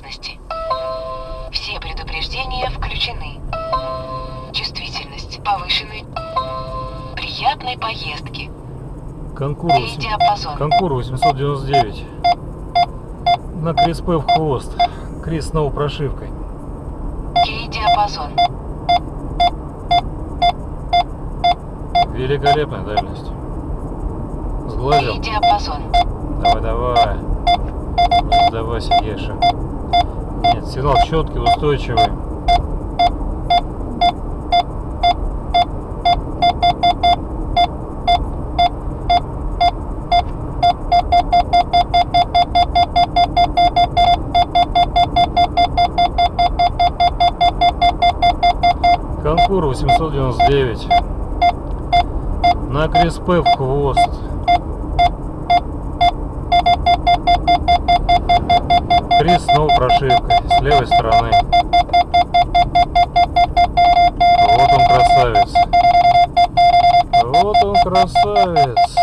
безопасности. Все предупреждения включены. Чувствительность повышенной. Приятной поездки. Конкур, И диапазон. Конкур 899. На Крис П в хвост. Крис с новой прошивкой. Кей диапазон. Великолепная дальность. Сглазил. диапазон. Давай, давай. Не сдавайся, Еша. Нет, сигнал четкий, устойчивый. Конкур 899. На Креспе в хвост. Крис снова прошивкой с левой стороны. Вот он красавец. Вот он красавец.